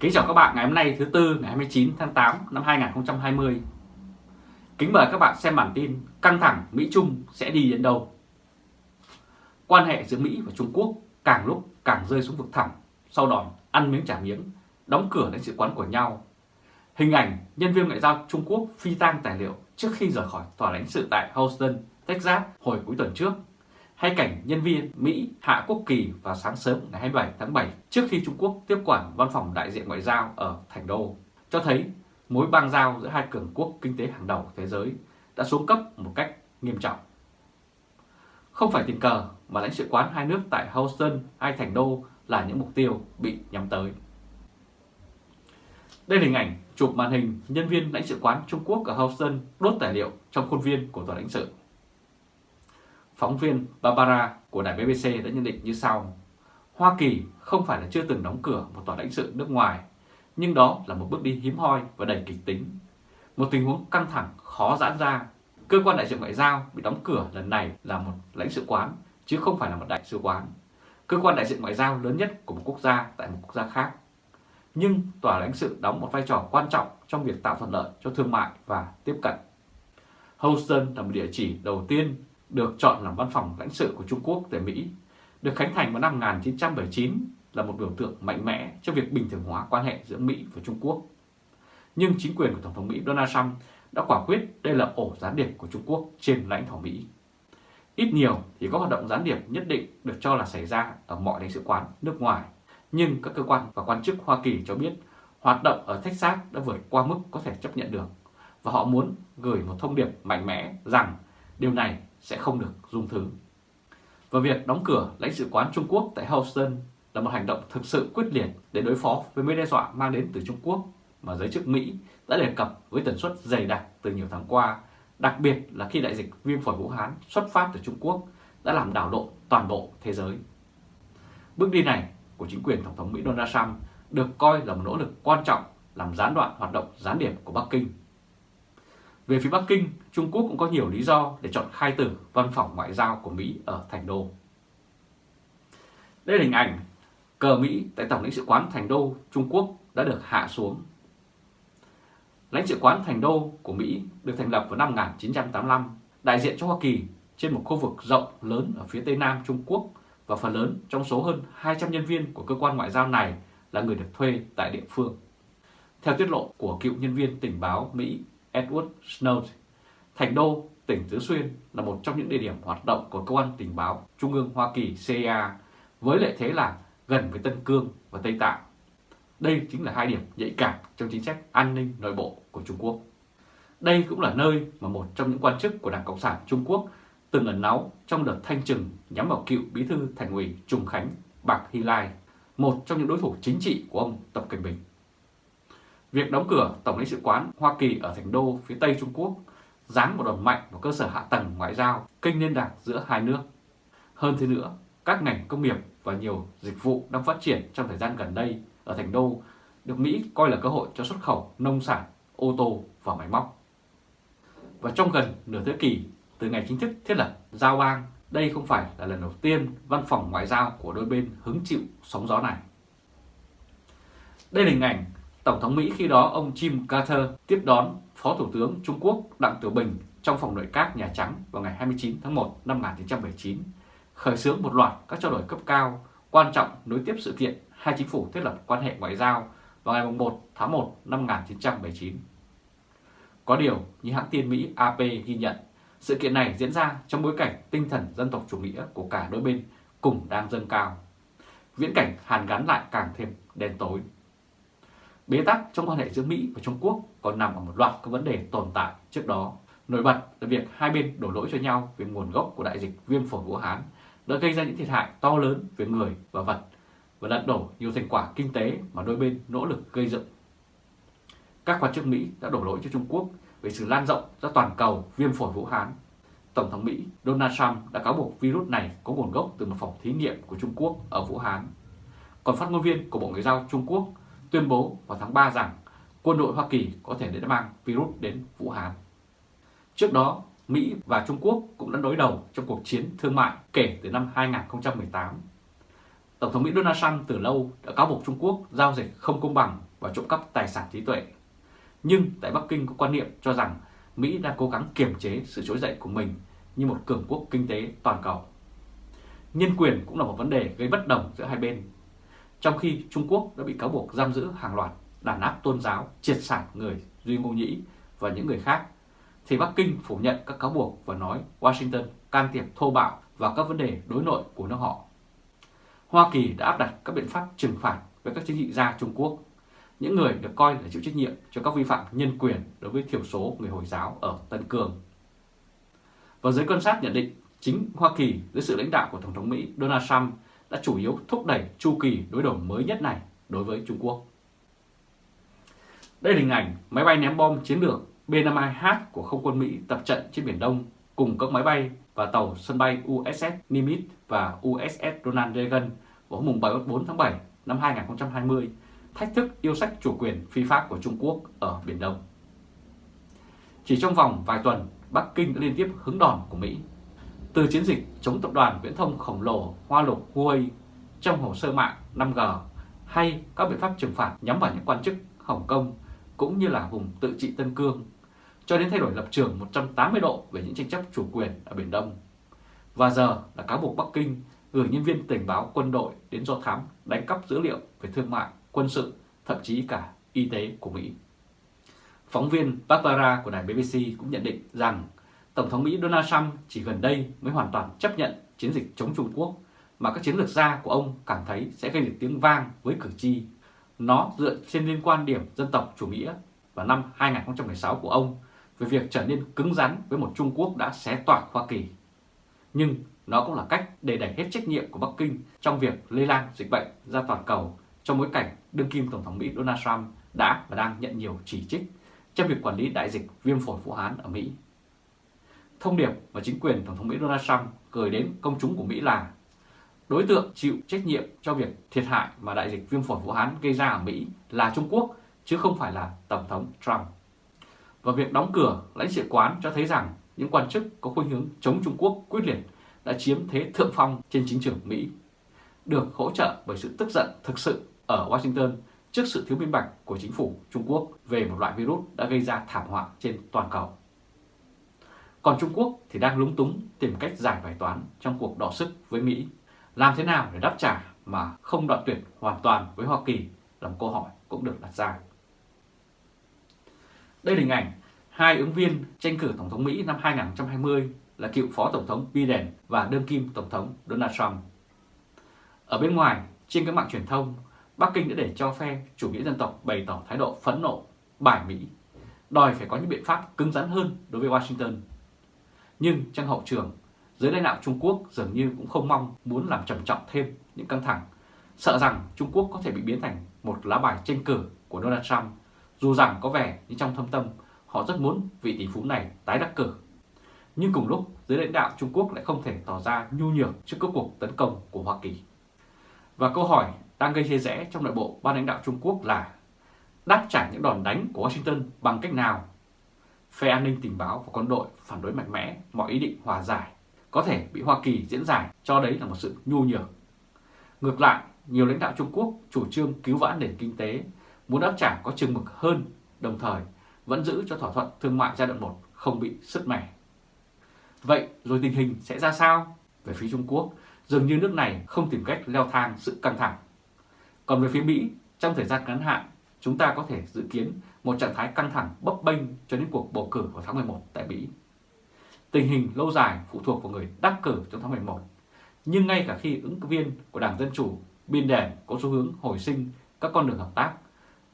Kính chào các bạn ngày hôm nay thứ Tư ngày 29 tháng 8 năm 2020. Kính mời các bạn xem bản tin căng thẳng Mỹ-Trung sẽ đi đến đâu. Quan hệ giữa Mỹ và Trung Quốc càng lúc càng rơi xuống vực thẳm sau đòn ăn miếng trả miếng, đóng cửa lãnh sự quán của nhau. Hình ảnh nhân viên ngoại giao Trung Quốc phi tang tài liệu trước khi rời khỏi tòa lãnh sự tại Houston, Texas hồi cuối tuần trước hay cảnh nhân viên Mỹ hạ quốc kỳ vào sáng sớm ngày 27 tháng 7 trước khi Trung Quốc tiếp quản văn phòng đại diện ngoại giao ở Thành Đô, cho thấy mối bang giao giữa hai cường quốc kinh tế hàng đầu thế giới đã xuống cấp một cách nghiêm trọng. Không phải tình cờ mà lãnh sự quán hai nước tại Houston hay Thành Đô là những mục tiêu bị nhắm tới. Đây là hình ảnh chụp màn hình nhân viên lãnh sự quán Trung Quốc ở Houston đốt tài liệu trong khuôn viên của tòa lãnh sự. Phóng viên Barbara của đài BBC đã nhận định như sau. Hoa Kỳ không phải là chưa từng đóng cửa một tòa lãnh sự nước ngoài, nhưng đó là một bước đi hiếm hoi và đầy kịch tính. Một tình huống căng thẳng khó giãn ra. Cơ quan đại diện ngoại giao bị đóng cửa lần này là một lãnh sự quán, chứ không phải là một đại sứ quán. Cơ quan đại diện ngoại giao lớn nhất của một quốc gia tại một quốc gia khác. Nhưng tòa lãnh sự đóng một vai trò quan trọng trong việc tạo thuận lợi cho thương mại và tiếp cận. Houston là một địa chỉ đầu tiên được chọn làm văn phòng lãnh sự của Trung Quốc tại Mỹ, được khánh thành vào năm 1979 là một biểu tượng mạnh mẽ cho việc bình thường hóa quan hệ giữa Mỹ và Trung Quốc. Nhưng chính quyền của Tổng thống Mỹ Donald Trump đã quả quyết đây là ổ gián điệp của Trung Quốc trên lãnh thổ Mỹ. Ít nhiều thì có hoạt động gián điệp nhất định được cho là xảy ra ở mọi lãnh sự quán nước ngoài. Nhưng các cơ quan và quan chức Hoa Kỳ cho biết hoạt động ở Texas đã vượt qua mức có thể chấp nhận được và họ muốn gửi một thông điệp mạnh mẽ rằng điều này sẽ không được dung thứ. Và việc đóng cửa lãnh sự quán Trung Quốc tại Houston là một hành động thực sự quyết liệt để đối phó với mối đe dọa mang đến từ Trung Quốc mà giới chức Mỹ đã đề cập với tần suất dày đặc từ nhiều tháng qua, đặc biệt là khi đại dịch viêm phổi Vũ Hán xuất phát từ Trung Quốc đã làm đảo lộn toàn bộ thế giới. Bước đi này của chính quyền Tổng thống Mỹ Donald Trump được coi là một nỗ lực quan trọng làm gián đoạn hoạt động gián điệp của Bắc Kinh về phía Bắc Kinh, Trung Quốc cũng có nhiều lý do để chọn khai tử văn phòng ngoại giao của Mỹ ở Thành Đô. Đây là hình ảnh cờ Mỹ tại Tổng lãnh sự quán Thành Đô, Trung Quốc đã được hạ xuống. Lãnh sự quán Thành Đô của Mỹ được thành lập vào năm 1985, đại diện cho Hoa Kỳ trên một khu vực rộng lớn ở phía Tây Nam Trung Quốc và phần lớn trong số hơn 200 nhân viên của cơ quan ngoại giao này là người được thuê tại địa phương. Theo tiết lộ của cựu nhân viên tình báo Mỹ Edward Snowden. Thành đô, tỉnh Tứ Xuyên là một trong những địa điểm hoạt động của cơ quan tình báo Trung ương Hoa Kỳ CIA với lợi thế là gần với Tân Cương và Tây Tạng. Đây chính là hai điểm nhạy cảm trong chính sách an ninh nội bộ của Trung Quốc. Đây cũng là nơi mà một trong những quan chức của Đảng Cộng sản Trung Quốc từng ẩn náu trong đợt thanh trừng nhắm vào cựu bí thư thành ủy Trung Khánh Bạc Hy Lai, một trong những đối thủ chính trị của ông Tập Cận Bình. Việc đóng cửa Tổng lãnh sự quán Hoa Kỳ ở thành đô phía Tây Trung Quốc giáng một đòn mạnh vào cơ sở hạ tầng ngoại giao, kênh liên lạc giữa hai nước. Hơn thế nữa, các ngành công nghiệp và nhiều dịch vụ đang phát triển trong thời gian gần đây ở thành đô được Mỹ coi là cơ hội cho xuất khẩu nông sản, ô tô và máy móc. Và trong gần nửa thế kỷ từ ngày chính thức thiết lập giao bang, đây không phải là lần đầu tiên văn phòng ngoại giao của đôi bên hứng chịu sóng gió này. Đây là hình ảnh Tổng thống Mỹ khi đó ông Jim Carter tiếp đón Phó Thủ tướng Trung Quốc Đặng Tiểu Bình trong phòng nội các Nhà Trắng vào ngày 29 tháng 1 năm 1979, khởi xướng một loạt các trao đổi cấp cao quan trọng nối tiếp sự kiện hai chính phủ thiết lập quan hệ ngoại giao vào ngày 1 tháng 1 năm 1979. Có điều, như hãng tin Mỹ AP ghi nhận, sự kiện này diễn ra trong bối cảnh tinh thần dân tộc chủ nghĩa của cả đôi bên cùng đang dâng cao. Viễn cảnh hàn gắn lại càng thêm đen tối. Bế tắc trong quan hệ giữa Mỹ và Trung Quốc còn nằm ở một loạt các vấn đề tồn tại trước đó. Nổi bật là việc hai bên đổ lỗi cho nhau về nguồn gốc của đại dịch viêm phổi Vũ Hán đã gây ra những thiệt hại to lớn về người và vật và lật đổ nhiều thành quả kinh tế mà đôi bên nỗ lực gây dựng. Các quan chức Mỹ đã đổ lỗi cho Trung Quốc về sự lan rộng ra toàn cầu viêm phổi Vũ Hán. Tổng thống Mỹ Donald Trump đã cáo buộc virus này có nguồn gốc từ một phòng thí nghiệm của Trung Quốc ở Vũ Hán. Còn phát ngôn viên của Bộ Ngoại giao Trung Quốc tuyên bố vào tháng 3 rằng quân đội Hoa Kỳ có thể đã mang virus đến Vũ Hán. Trước đó, Mỹ và Trung Quốc cũng đã đối đầu trong cuộc chiến thương mại kể từ năm 2018. Tổng thống Mỹ Donald Trump từ lâu đã cáo buộc Trung Quốc giao dịch không công bằng và trộm cắp tài sản trí tuệ. Nhưng tại Bắc Kinh có quan niệm cho rằng Mỹ đang cố gắng kiềm chế sự trỗi dậy của mình như một cường quốc kinh tế toàn cầu. Nhân quyền cũng là một vấn đề gây bất đồng giữa hai bên. Trong khi Trung Quốc đã bị cáo buộc giam giữ hàng loạt đàn áp tôn giáo, triệt sản người Duy Ngô Nhĩ và những người khác, thì Bắc Kinh phủ nhận các cáo buộc và nói Washington can thiệp thô bạo vào các vấn đề đối nội của nước họ. Hoa Kỳ đã áp đặt các biện pháp trừng phạt với các chính trị gia Trung Quốc, những người được coi là chịu trách nhiệm cho các vi phạm nhân quyền đối với thiểu số người Hồi giáo ở Tân Cương. Và giới quan sát nhận định chính Hoa Kỳ dưới sự lãnh đạo của Tổng thống Mỹ Donald Trump đã chủ yếu thúc đẩy chu kỳ đối đầu mới nhất này đối với Trung Quốc. Đây là hình ảnh máy bay ném bom chiến lược B-52H của không quân Mỹ tập trận trên Biển Đông cùng các máy bay và tàu sân bay USS Nimitz và USS Ronald Reagan vào hôm 4 tháng 7 năm 2020 thách thức yêu sách chủ quyền phi pháp của Trung Quốc ở Biển Đông. Chỉ trong vòng vài tuần, Bắc Kinh đã liên tiếp hứng đòn của Mỹ. Từ chiến dịch chống tập đoàn viễn thông khổng lồ Hoa Lục Huawei trong hồ sơ mạng 5G hay các biện pháp trừng phạt nhắm vào những quan chức Hồng Kông cũng như là vùng tự trị Tân Cương cho đến thay đổi lập trường 180 độ về những tranh chấp chủ quyền ở Biển Đông. Và giờ là cáo buộc Bắc Kinh gửi nhân viên tình báo quân đội đến do thám đánh cắp dữ liệu về thương mại, quân sự, thậm chí cả y tế của Mỹ. Phóng viên Barbara của đài BBC cũng nhận định rằng Tổng thống Mỹ Donald Trump chỉ gần đây mới hoàn toàn chấp nhận chiến dịch chống Trung Quốc, mà các chiến lược gia của ông cảm thấy sẽ gây được tiếng vang với cử tri. Nó dựa trên liên quan điểm dân tộc chủ nghĩa vào năm 2016 của ông về việc trở nên cứng rắn với một Trung Quốc đã xé toạc Hoa Kỳ. Nhưng nó cũng là cách để đẩy hết trách nhiệm của Bắc Kinh trong việc lây lan dịch bệnh ra toàn cầu trong bối cảnh đương kim Tổng thống Mỹ Donald Trump đã và đang nhận nhiều chỉ trích trong việc quản lý đại dịch viêm phổi Vũ Hán ở Mỹ. Thông điệp mà chính quyền Tổng thống Mỹ Donald Trump gửi đến công chúng của Mỹ là đối tượng chịu trách nhiệm cho việc thiệt hại mà đại dịch viêm phổi Vũ Hán gây ra ở Mỹ là Trung Quốc chứ không phải là Tổng thống Trump. Và việc đóng cửa lãnh sự quán cho thấy rằng những quan chức có khuynh hướng chống Trung Quốc quyết liệt đã chiếm thế thượng phong trên chính trường Mỹ, được hỗ trợ bởi sự tức giận thực sự ở Washington trước sự thiếu minh bạch của chính phủ Trung Quốc về một loại virus đã gây ra thảm họa trên toàn cầu. Còn Trung Quốc thì đang lúng túng tìm cách giải bài toán trong cuộc đọ sức với Mỹ. Làm thế nào để đáp trả mà không đoạn tuyệt hoàn toàn với Hoa Kỳ là một câu hỏi cũng được đặt ra. Đây là hình ảnh hai ứng viên tranh cử Tổng thống Mỹ năm 2020 là cựu Phó Tổng thống Biden và đương kim Tổng thống Donald Trump. Ở bên ngoài, trên các mạng truyền thông, Bắc Kinh đã để cho phe chủ nghĩa dân tộc bày tỏ thái độ phẫn nộ, bài Mỹ, đòi phải có những biện pháp cứng rắn hơn đối với Washington. Nhưng trong hậu trường, giới lãnh đạo Trung Quốc dường như cũng không mong muốn làm trầm trọng thêm những căng thẳng, sợ rằng Trung Quốc có thể bị biến thành một lá bài tranh cử của Donald Trump, dù rằng có vẻ như trong thâm tâm họ rất muốn vị tỷ phú này tái đắc cử. Nhưng cùng lúc, giới lãnh đạo Trung Quốc lại không thể tỏ ra nhu nhược trước các cuộc tấn công của Hoa Kỳ. Và câu hỏi đang gây chia rẽ trong nội bộ ban lãnh đạo Trung Quốc là đáp trả những đòn đánh của Washington bằng cách nào? Phe an ninh tình báo và quân đội phản đối mạnh mẽ mọi ý định hòa giải có thể bị Hoa Kỳ diễn giải cho đấy là một sự nhu nhược. Ngược lại, nhiều lãnh đạo Trung Quốc chủ trương cứu vãn nền kinh tế, muốn đáp trả có chừng mực hơn, đồng thời vẫn giữ cho thỏa thuận thương mại giai đoạn 1 không bị sứt mẻ. Vậy rồi tình hình sẽ ra sao? Về phía Trung Quốc, dường như nước này không tìm cách leo thang sự căng thẳng. Còn về phía Mỹ, trong thời gian ngắn hạn, chúng ta có thể dự kiến một trạng thái căng thẳng bấp bênh cho đến cuộc bầu cử vào tháng 11 tại Mỹ. Tình hình lâu dài phụ thuộc vào người đắc cử trong tháng 11. Nhưng ngay cả khi ứng cử viên của Đảng Dân Chủ Biên Đèn có xu hướng hồi sinh các con đường hợp tác,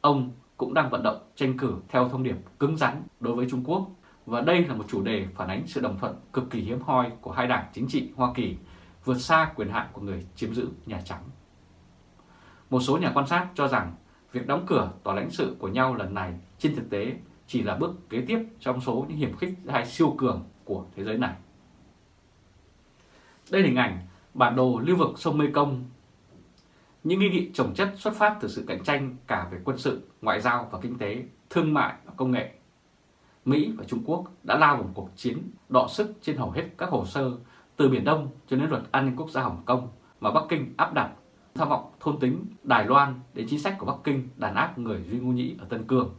ông cũng đang vận động tranh cử theo thông điệp cứng rắn đối với Trung Quốc. Và đây là một chủ đề phản ánh sự đồng thuận cực kỳ hiếm hoi của hai đảng chính trị Hoa Kỳ vượt xa quyền hạn của người chiếm giữ Nhà Trắng. Một số nhà quan sát cho rằng việc đóng cửa tòa lãnh sự của nhau lần này trên thực tế chỉ là bước kế tiếp trong số những hiểm khích hai siêu cường của thế giới này. Đây là hình ảnh bản đồ lưu vực sông Mekong. Những nghi nghị trồng chất xuất phát từ sự cạnh tranh cả về quân sự, ngoại giao và kinh tế, thương mại và công nghệ. Mỹ và Trung Quốc đã lao vào một cuộc chiến đọ sức trên hầu hết các hồ sơ từ Biển Đông cho đến luật an ninh quốc gia Hồng Kông mà Bắc Kinh áp đặt tham vọng thôn tính Đài Loan đến chính sách của Bắc Kinh đàn áp người Duy Ngô Nhĩ ở Tân Cương.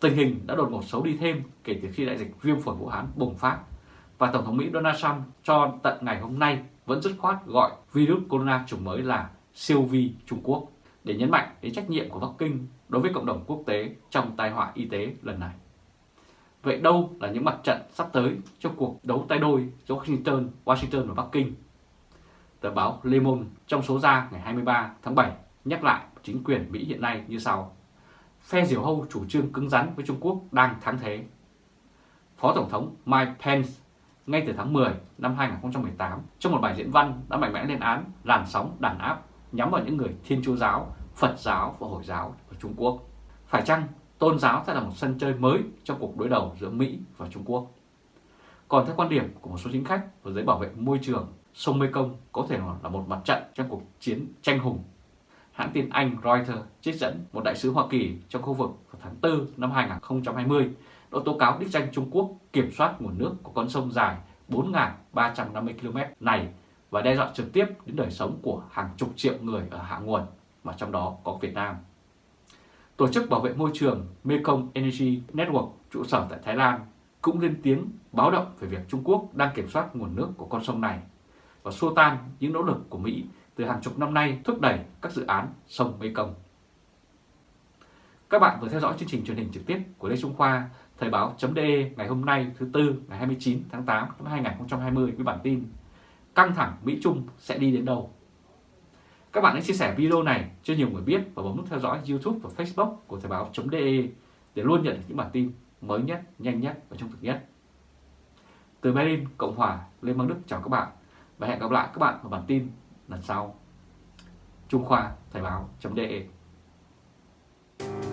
Tình hình đã đột ngột xấu đi thêm kể từ khi đại dịch viêm phổi Vũ Hán bùng phát và Tổng thống Mỹ Donald Trump cho tận ngày hôm nay vẫn dứt khoát gọi virus corona chủng mới là siêu vi Trung Quốc để nhấn mạnh đến trách nhiệm của Bắc Kinh đối với cộng đồng quốc tế trong tai họa y tế lần này. Vậy đâu là những mặt trận sắp tới cho cuộc đấu tay đôi giữa Washington, Washington và Bắc Kinh? Tờ báo Le Monde trong số ra ngày 23 tháng 7 nhắc lại chính quyền Mỹ hiện nay như sau. Phe diều hâu chủ trương cứng rắn với Trung Quốc đang thắng thế. Phó Tổng thống Mike Pence ngay từ tháng 10 năm 2018 trong một bài diễn văn đã mạnh mẽ lên án làn sóng đàn áp nhắm vào những người Thiên Chúa giáo, Phật giáo và Hồi giáo ở Trung Quốc. Phải chăng tôn giáo sẽ là một sân chơi mới trong cuộc đối đầu giữa Mỹ và Trung Quốc? Còn theo quan điểm của một số chính khách và giới bảo vệ môi trường, sông Mekong có thể là một mặt trận trong cuộc chiến tranh hùng. Hãng tin Anh Reuters trích dẫn một đại sứ Hoa Kỳ trong khu vực vào tháng 4 năm 2020 đã tố cáo đích danh Trung Quốc kiểm soát nguồn nước của con sông dài 4.350 km này và đe dọa trực tiếp đến đời sống của hàng chục triệu người ở hạ nguồn, mà trong đó có Việt Nam. Tổ chức bảo vệ môi trường Mekong Energy Network trụ sở tại Thái Lan cũng lên tiếng báo động về việc Trung Quốc đang kiểm soát nguồn nước của con sông này và xua tan những nỗ lực của Mỹ từ hàng chục năm nay thúc đẩy các dự án sông Mekong. Các bạn vừa theo dõi chương trình truyền hình trực tiếp của Lê Trung Khoa, Thời báo.de ngày hôm nay thứ Tư ngày 29 tháng 8 năm 2020 với bản tin Căng thẳng Mỹ-Trung sẽ đi đến đâu? Các bạn hãy chia sẻ video này cho nhiều người biết và bấm nút theo dõi YouTube và Facebook của Thời báo.de để luôn nhận được những bản tin mới nhất, nhanh nhất và trung thực nhất. Từ Berlin, Cộng hòa, Lê Mang Đức chào các bạn và hẹn gặp lại các bạn vào bản tin lần sau. Trung Khoa Thời báo.de Thank you.